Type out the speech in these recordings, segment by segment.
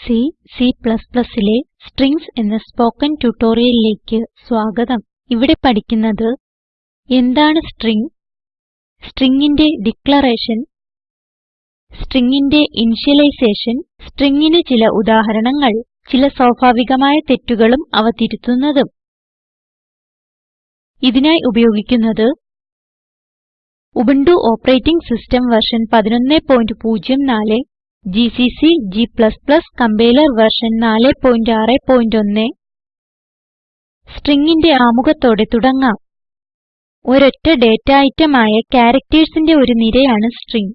C, Cലെ strings എന്ന spoken ട്യൂട്ടോറിയലിലേക്ക് സ്വാഗതം. ഇവിടെ പഠിക്കുന്നത് എന്താണ് സ്ട്രിംഗ്? സ്ട്രിംഗിന്റെ ഡിക്ലറേഷൻ സ്ട്രിംഗിന്റെ ഇനിഷ്യലൈസേഷൻ സ്ട്രിംഗിന് ചില ഉദാഹരണങ്ങൾ ചില സ്വാഭാവികമായ തെറ്റുകളും അവ തിരുത്തുന്നതും. ഇതിനായി ഉപയോഗിക്കുന്നത് Ubuntu operating system version 1104 GCC g compiler version 461 സ്ട്രിംഗിന്റെ ആമുഖത്തോടെ തുടങ്ങാം. ഒരൊറ്റ ഡേറ്റ ഐറ്റം ആയ charactersന്റെ ഒരു നിരയാണ് സ്ട്രിംഗ്.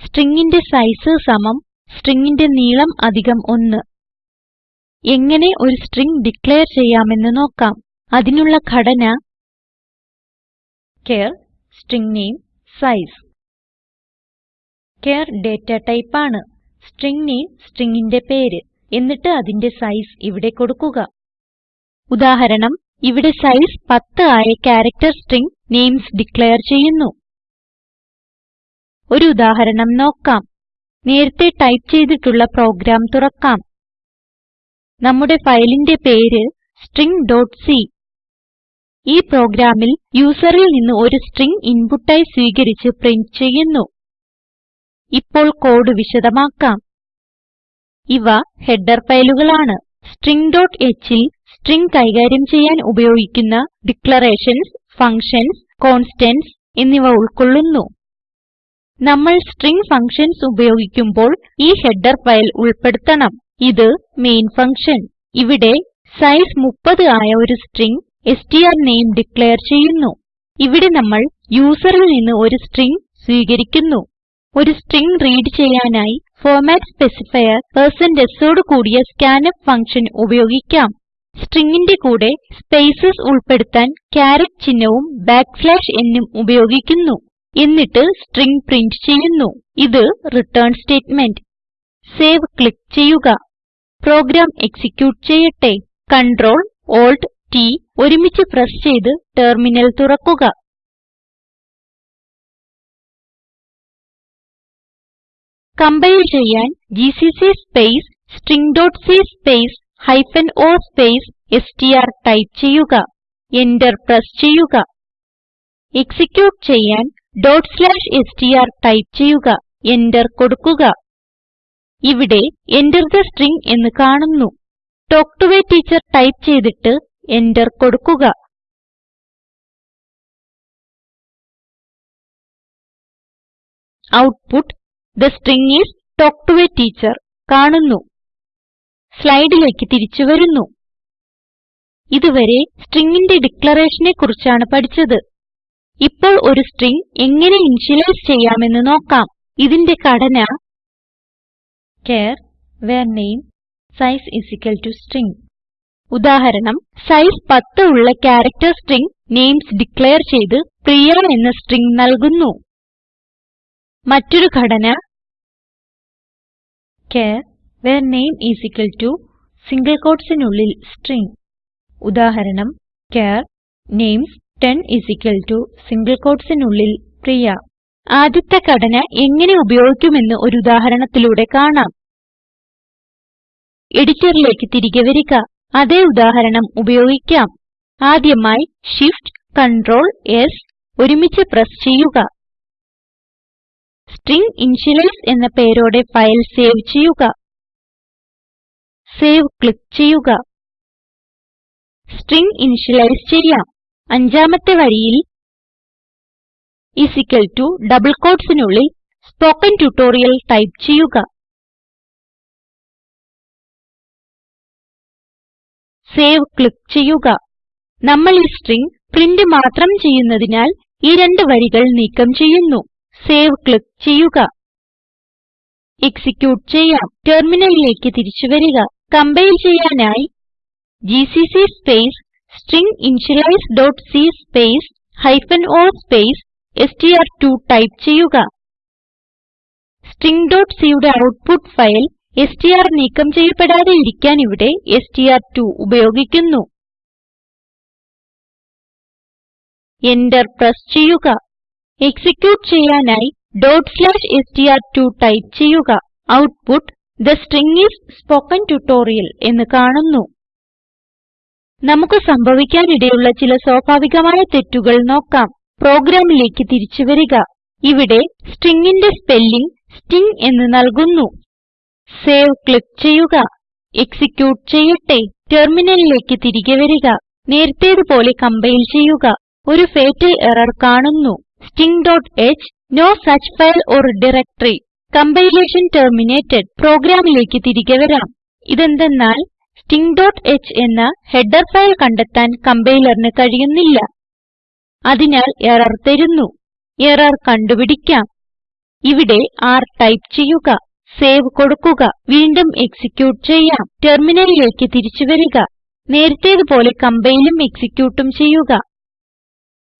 സ്ട്രിംഗിന്റെ സൈസ് സമം സ്ട്രിംഗിന്റെ നീളം അധികം 1 എങ്ങനെ ഒരു സ്ട്രിംഗ് ഡിക്ലയർ ചെയ്യാമെന്ന് നോക്കാം. അതിനുള്ള ഘടന char string name size. Char data type ആണ്. സ്ട്രിംഗ് നാമെ stringന്റെ പേര്. എന്നിട്ട് അതിന്റെ സൈസ് ഇവിടെ കൊടുക്കുക. ഉദാഹരണം ഇവിടെ സൈസ് 10 ആയ ക്യാരക്ടർ സ്ട്രിംഗ് നെയിംസ് ഡിക്ലയർ ചെയ്യുന്നു. ഒരു ഉദാഹരണം നോക്കാം. നേരത്തെ ടൈപ്പ് ചെയ്തിട്ടുള്ള പ്രോഗ്രാം തുറക്കാം. നമ്മുടെ ഫയലിന്റെ പേര് stringസി ഈ പ്രോഗ്രാമിൽ യൂസറിൽ നിന്ന് ഒരു സ്ട്രിംഗ് ഇൻപുട്ടായി സ്വീകരിച്ച് പ്രിന്റ് ചെയ്യുന്നു. ഇപ്പോൾ കോഡ് വിശദമാക്കാം. ഇവ ഹെഡർ ഫയലുകളാണ്. stringഹ് ൽ സ്ട്രിംഗ് കൈകാര്യം ചെയ്യാൻ ഉപയോഗിക്കുന്ന ഡിക്ലറേഷൻസ് ഫങ്ഷൻസ് കോൺസ്റ്റന്റ്സ് എന്നിവ ഉൾക്കൊള്ളുന്നു. നമ്മൾ സ്ട്രിംഗ് ഫങ്ഷൻസ് ഉപയോഗിക്കുമ്പോൾ ഈ ഹെഡർ ഫയൽ ഉൾപ്പെടുത്തണം. ഇത് മെയിൻ ഫങ്ഷൻ. ഇവിടെ സൈസ് 30 ആയ ഒരു സ്ട്രിംഗ് strname ഡിക്ലയർ ചെയ്യുന്നു. ഇവിടെ നമ്മൾ യൂസറിൽ നിന്ന് ഒരു സ്ട്രിംഗ് സ്വീകരിക്കുന്നു. ഒരു സ്ട്രിംഗ് റീഡ് ചെയ്യാനായി ഫോർമാറ്റ് സ്പെസിഫയർ sഓട് കൂടിയ സ്കാൻഫ് ഫങ്ഷൻ ഉപയോഗിക്കാം. stringന്റെ കൂടെ സ്പേസസ് ഉൾപ്പെടുത്താൻ ക്യാരറ്റ് ചിഹ്നവും nഉം ഉപയോഗിക്കുന്നു. എന്നിട്ട് സ്ട്രിംഗ് പ്രിന്റ് ചെയ്യുന്നു. ഇത് റിട്ടേൺ സ്റ്റേറ്റ്മെന്റ്. സേവ് ക്ലിക്ക് ചെയ്യുക. പ്രോഗ്രാം എക്സിക്യൂട്ട് ചെയ്യട്ടെ. Ctrl Alt T ഒരുമിച്ച് പ്രസ് ചെയ്ത് ടെർമിനൽ തുറക്കുക. കമ്പൈൽ ചെയ്യാൻ GCC space stringസി space hyphen o space STR type ചെയ്യുക. എന്റർ പ്രസ് ചെയ്യുക. എക്സിക്യൂട്ട് ചെയ്യാൻ str ടൈപ്പ് ചെയ്യുക. എന്റർ കൊടുക്കുക. ഇവിടെ Enter തെ സ്ട്രിംഗ് എന്ന് കാണുന്നു. Talk to A teacher type ചെയ്തിട്ട് എന്റർ കൊടുക്കുക. Output the string is talk to A teacher കാണുന്നു. സ്ലൈഡിലേക്ക് തിരിച്ചു വരുന്നു. ഇതുവരെ stringന്റെ ഡിക്ലറേഷനെ കുറിച്ചാണ് പഠിച്ചത്. ഇപ്പോൾ ഒരു സ്ട്രിംഗ് എങ്ങനെ ഇനിഷ്യലൈസ് ചെയ്യാമെന്ന് നോക്കാം. ഇതിന്റെ ഘടന char var name size string ഉദാഹരണം സൈസ് 10 ഉള്ള ക്യാരക്ടർ സ്ട്രിംഗ് നെയിംസ് ഡിക്ലയർ ചെയ്ത് പ്രിയ എന്ന സ്ട്രിംഗ് നൽകുന്നു. മറ്റൊരു ഘടന ചാർ where name സിംഗിൾ quotesനുള്ളിൽ സ്ട്രിംഗ് ഉദാഹരണം ചാർ നെയിംസ് 10 സിംഗിൾ quotesനുള്ളിൽ പ്രിയ. ആദ്യത്തെ ഘടന എങ്ങനെ ഉപയോഗിക്കുമെന്ന് ഒരു ഉദാഹരണത്തിലൂടെ കാണാം. എഡിറ്ററിലേക്ക് തിരികെ വരിക. അതേ ഉദാഹരണം ഉപയോഗിക്കാം. ആദ്യമായി Shift Ctrl S ഒരുമിച്ച് പ്രസ് ചെയ്യുക. സ്ട്രിംഗ് initialize എന്ന പേരോടെ ഫയൽ സേവ് ചെയ്യുക. സേവ് ക്ലിക്ക് ചെയ്യുക. സ്ട്രിംഗ് ഇനിഷ്യലൈസ് ചെയ്യാം. അഞ്ചാമത്തെ വരിയിൽ is equal to ഡബിൾ quotesനുള്ളിൽ സ്പോക്കൻ ട്യൂട്ടോറിയൽ ടൈപ്പ് ചെയ്യുക. സേവ് ക്ലിക്ക് ചെയ്യുക. നമ്മൾ ഈ സ്ട്രിംഗ് പ്രിന്റ് മാത്രം ചെയ്യുന്നതിനാൽ ഈ രണ്ട് വരികൾ നീക്കം ചെയ്യുന്നു. സേവ് ക്ലിക്ക് ചെയ്യുക. എക്സിക്യൂട്ട് ചെയ്യാം. ടെർമിനലിലേക്ക് തിരിച്ചു വരിക. കംപൈൽ ചെയ്യാനായി ജിസിസി സ്പേസ് stringinitializeസി സ്പേസ് ഹൈഫൻ o സ്പേസ് എസ്ടിആർ2 ടൈപ്പ് ചെയ്യുക. stringcയുടെ ഔട്ട്പുട്ട് ഫയൽ എസ്ടിആർ നീക്കം ചെയ്യപ്പെടാതെ ഇരിക്കാൻ ഇവിടെ എസ്ടിആർ2 ഉപയോഗിക്കുന്നു. എന്റർ പ്രസ് ചെയ്യുക. എക്സിക്യൂട്ട് ചെയ്യാനായി str2 ടൈപ്പ് ചെയ്യുക. Output the string is spoken tutorial എന്ന് കാണുന്നു. നമുക്ക് സംഭവിക്കാനിടയുള്ള ചില സ്വാഭാവികമായ തെറ്റുകൾ നോക്കാം. പ്രോഗ്രാമിലേക്ക് തിരിച്ചു വരിക. ഇവിടെ stringന്റെ സ്പെല്ലിംഗ് സ്റ്റിംഗ് എന്ന് നൽകുന്നു. സേവ് ക്ലിക്ക് ചെയ്യുക. എക്സിക്യൂട്ട് ചെയ്യട്ടെ. ടെർമിനലിലേക്ക് തിരികെ വരിക. നേരത്തേതുപോലെ കംപൈൽ ചെയ്യുക. ഒരു ഫേറ്റൽ എറർ കാണുന്നു. Stingഹ് no such file or directory compilation terminated പ്രോഗ്രാമിലേക്ക് തിരികെ വരാം. ഇതെന്തെന്നാൽ sting.h എന്ന ഹെഡർ ഫയൽ കണ്ടെത്താൻ കമ്പൈലറിന് കഴിയുന്നില്ല. അതിനാൽ എറർ തരുന്നു. എറർ കണ്ടുപിടിക്കാം. ഇവിടെ r ടൈപ്പ് ചെയ്യുക. സേവ് കൊടുക്കുക. വീണ്ടും എക്സിക്യൂട്ട് ചെയ്യാം. ടെർമിനലിലേക്ക് തിരിച്ചു വരിക. നേരത്തേതുപോലെ കമ്പൈലും എക്സിക്യൂട്ടും ചെയ്യുക.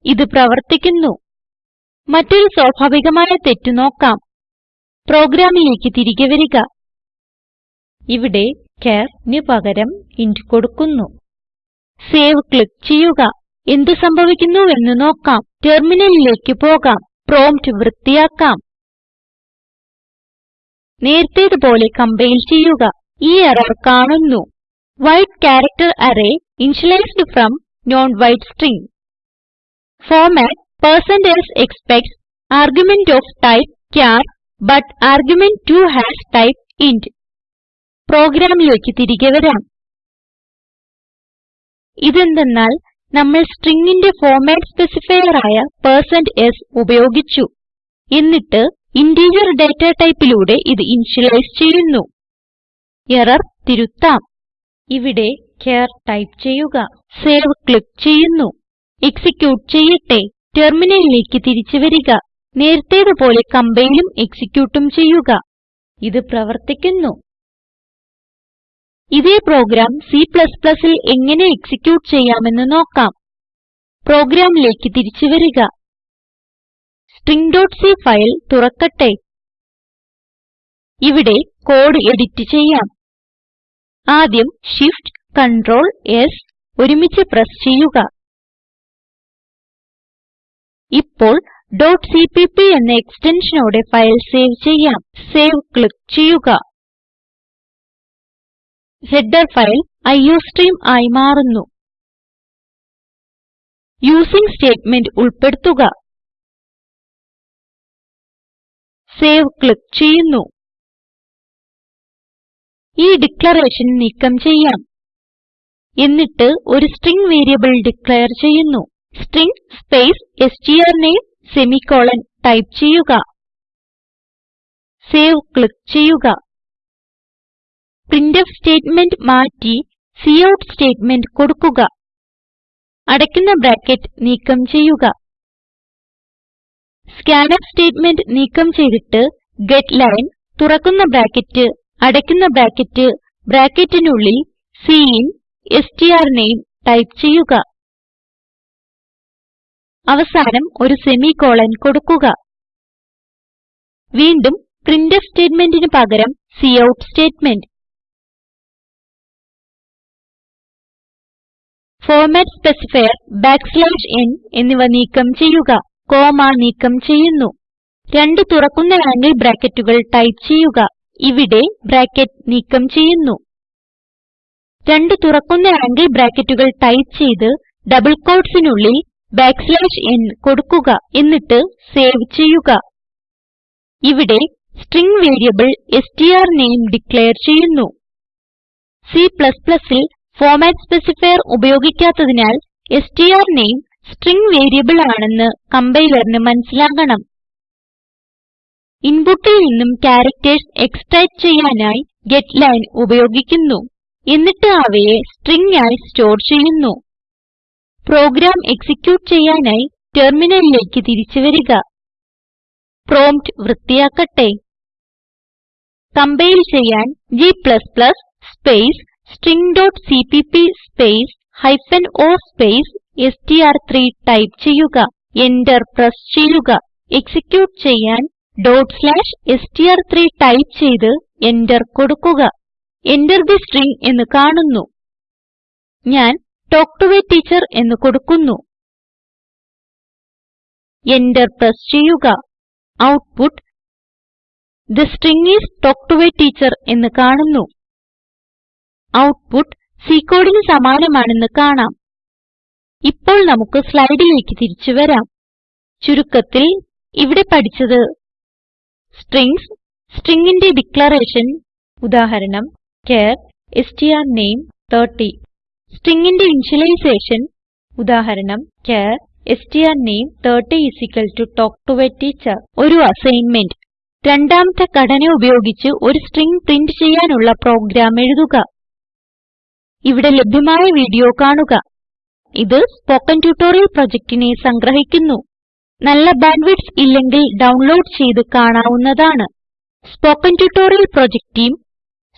ഇത് പ്രവർത്തിക്കുന്നു. മറ്റൊരു സ്വാഭാവികമായ തെറ്റ് നോക്കാം. പ്രോഗ്രാമിലേക്ക് തിരികെ വരിക. ഇവിടെ charന് പകരം ഇന്റ് കൊടുക്കുന്നു. സേവ് ക്ലിക്ക് ചെയ്യുക. എന്ത് സംഭവിക്കുന്നുവെന്ന് നോക്കാം. ടെർമിനലിലേക്ക് പോകാം. പ്രോംപ്റ്റ് വൃത്തിയാക്കാം. നേരത്തേതുപോലെ കമ്പൈൽ ചെയ്യുക. ഈ എറർ കാണുന്നു. Wide character array initialised from non wide string. Format s expects argument of type char but argument 2 has type int പ്രോഗ്രാമിലേക്ക് തിരികെ വരാം. ഇതെന്തെന്നാൽ നമ്മൾ stringന്റെ ഫോർമാറ്റ് സ്പെസിഫയർ ആയ s ഉപയോഗിച്ചു. എന്നിട്ട് ഇന്റഗർ ഡാറ്റ ടൈപ്പിലൂടെ ഇത് ഇനിഷ്യലൈസ് ചെയ്യുന്നു. എറർ തിരുത്താം. ഇവിടെ ചാർ ടൈപ്പ് ചെയ്യുക. സേവ് ക്ലിക്ക് ചെയ്യുന്നു. എക്സിക്യൂട്ട് ചെയ്യട്ടെ. ടെർമിനലിലേക്ക് തിരിച്ചു വരിക. നേരത്തേതുപോലെ കമ്പൈലും എക്സിക്യൂട്ടും ചെയ്യുക. ഇത് പ്രവർത്തിക്കുന്നു. ഇതേ പ്രോഗ്രാം Cൽ എങ്ങനെ എക്സിക്യൂട്ട് ചെയ്യാമെന്ന് നോക്കാം. പ്രോഗ്രാമിലേക്ക് തിരിച്ചു വരിക. stringസി ഫയൽ തുറക്കട്ടെ. ഇവിടെ കോഡ് എഡിറ്റ് ചെയ്യാം. ആദ്യം Shift Ctrl S ഒരുമിച്ച് പ്രസ് ചെയ്യുക. ഇപ്പോൾ cpp എന്ന എക്സ്റ്റൻഷനോടെ ഫയൽ സേവ് ചെയ്യാം. സേവ് ക്ലിക്ക് ചെയ്യുക. ഹെഡർ ഫയൽ അയോസ്ട്രീം ആയി മാറുന്നു. യൂസിങ് സ്റ്റേറ്റ്മെന്റ് ഉൾപ്പെടുത്തുക. സേവ് ക്ലിക്ക് ചെയ്യുന്നു. ഈ ഡിക്ലറേഷൻ നീക്കം ചെയ്യാം. എന്നിട്ട് ഒരു സ്ട്രിംഗ് വേരിയബിൾ ഡിക്ലയർ ചെയ്യുന്നു. String space str name semicolon type ചെയ്യുക. സേവ് ക്ലിക്ക് ചെയ്യുക. പ്രിന്റ്ഫ് സ്റ്റേറ്റ്മെന്റ് മാറ്റി കൌട്ട് സ്റ്റേറ്റ്മെന്റ് കൊടുക്കുക. അടയ്ക്കുന്ന ബ്രാക്കറ്റ് നീക്കം ചെയ്യുക. സ്കാൻഫ് സ്റ്റേറ്റ്മെന്റ് നീക്കം ചെയ്തിട്ട് ഗെറ്റ്ലൈൻ തുറക്കുന്ന ബ്രാക്കറ്റ് അടയ്ക്കുന്ന ബ്രാക്കറ്റ് ബ്രാക്കറ്റിനുള്ളിൽ സിൻ സ്ട്ര്നേം ടൈപ്പ് ചെയ്യുക. അവസാനം ഒരു സെമിക്കോളൻ കൊടുക്കുക. വീണ്ടും പ്രിന്റ്ഫ് സ്റ്റേറ്റ്മെന്റിന് പകരം cout statement. Format specifier n എന്നിവ നീക്കം ചെയ്യുക. കോമ നീക്കം ചെയ്യുന്നു. രണ്ട് തുറക്കുന്ന ആംഗിൾ ബ്രാക്കറ്റുകൾ ടൈപ്പ് ചെയ്യുക. ഇവിടെ ബ്രാക്കറ്റ് നീക്കം ചെയ്യുന്നു. രണ്ട് തുറക്കുന്ന ആംഗിൾ ബ്രാക്കറ്റുകൾ ടൈപ്പ് ചെയ്ത് ഡബിൾ quotesനുള്ളിൽ n കൊടുക്കുക എന്നിട്ട് സേവ് ചെയ്യുക. ഇവിടെ സ്ട്രിംഗ് വേരിയബിൾ strname ഡിക്ലയർ ചെയ്യുന്നു. C++ ൽ ഫോർമാറ്റ് സ്പെസിഫയർ ഉപയോഗിക്കാത്തതിനാൽ strname സ്ട്രിംഗ് വേരിയബിൾ ആണെന്ന് കംപൈലറിന് മനസിലാകണം ഇൻപുട്ടിൽ നിന്നും ക്യാരക്ടർസ് എക്സ്ട്രാക്ട് ചെയ്യാനായി ഗെറ്റ്ലൈൻ ഉപയോഗിക്കുന്നു. എന്നിട്ട് അവയെ സ്ട്രിംഗ് ആയി സ്റ്റോർ ചെയ്യുന്നു. പ്രോഗ്രാം എക്സിക്യൂട്ട് ചെയ്യാനായി ടെർമിനലിലേക്ക് തിരിച്ചു വരിക. പ്രോംപ്റ്റ് വൃത്തിയാക്കട്ടെ. കംപൈൽ ചെയ്യാൻ g space string.cpp space hyphen o space str3 type ചെയ്യുക. എന്റർ പ്രസ് ചെയ്യുക. എക്സിക്യൂട്ട് ചെയ്യാൻ str3 ടൈപ്പ് ചെയ്ത് എന്റർ കൊടുക്കുക. Enter തെ സ്ട്രിംഗ് എന്ന് കാണുന്നു. ഞാൻ തൽക്ക് ടോ A ടീച്ചർ എന്ന് കൊടുക്കുന്നു. Enter പ്രസ് ചെയ്യുക. Output the string is talk to A teacher എന്ന് കാണുന്നു. ഔട്ട്പുട്ട് C കോഡിന് സമാനമാണെന്ന് കാണാം. ഇപ്പോൾ നമുക്ക് സ്ലൈഡിലേക്ക് തിരിച്ചു വരാം. ചുരുക്കത്തിൽ ഇവിടെ പഠിച്ചത് സ്ട്രിംഗ്സ് stringന്റെ ഡിക്ലറേഷൻ ഉദാഹരണം ചാർ strname 30 stringന്റെ ഇനിഷ്യലൈസേഷൻ ഉദാഹരണം char strname30 talk to A teacher. ഒരു അസൈൻമെന്റ്. രണ്ടാമത്തെ ഘടന ഉപയോഗിച്ച് ഒരു സ്ട്രിംഗ് പ്രിന്റ് ചെയ്യാനുള്ള പ്രോഗ്രാം എഴുതുക. ഇവിടെ ലഭ്യമായ വീഡിയോ കാണുക. ഇത് സ്പോക്കൺ ട്യൂട്ടോറിയൽ പ്രൊജക്റ്റിനെ സംഗ്രഹിക്കുന്നു. നല്ല ബാൻഡ്വിഡ്ത്ത് ഇല്ലെങ്കിൽ ഡൗൺലോഡ് ചെയ്ത് കാണാവുന്നതാണ്. Spoken tutorial project team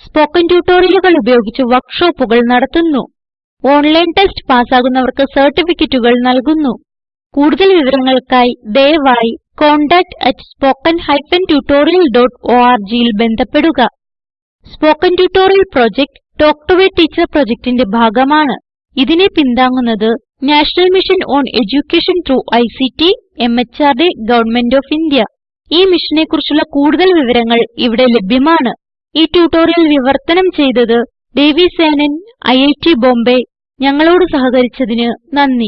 spoken ട്യൂട്ടോറിയലുകൾ ഉപയോഗിച്ച് വർക്ക്ഷോപ്പുകൾ നടത്തുന്നു. ഓൺലൈൻ ടെസ്റ്റ് പാസ്സാകുന്നവർക്ക് സർട്ടിഫിക്കറ്റുകൾ നൽകുന്നു. കൂടുതൽ വിവരങ്ങൾക്കായി ദയവായി contactspoken tutorialorg ൽ ബന്ധപ്പെടുക. Spoken tutorial project talk to a teacher പ്രൊജക്റ്റിന്റെ ഭാഗമാണ്. ഇതിനെ പിന്താങ്ങുന്നത് national mission on education through ICT MHRD government of India ഈ മിഷനെ കുറിച്ചുള്ള കൂടുതൽ വിവരങ്ങൾ ഇവിടെ ലഭ്യമാണ്. ഈ ട്യൂട്ടോറിയൽ വിവർത്തനം ചെയ്തത് ദേവി സേനൻ ഐറ്റ് ബോംബേ ഞങ്ങളോട് സഹകരിച്ചതിന് നന്ദി.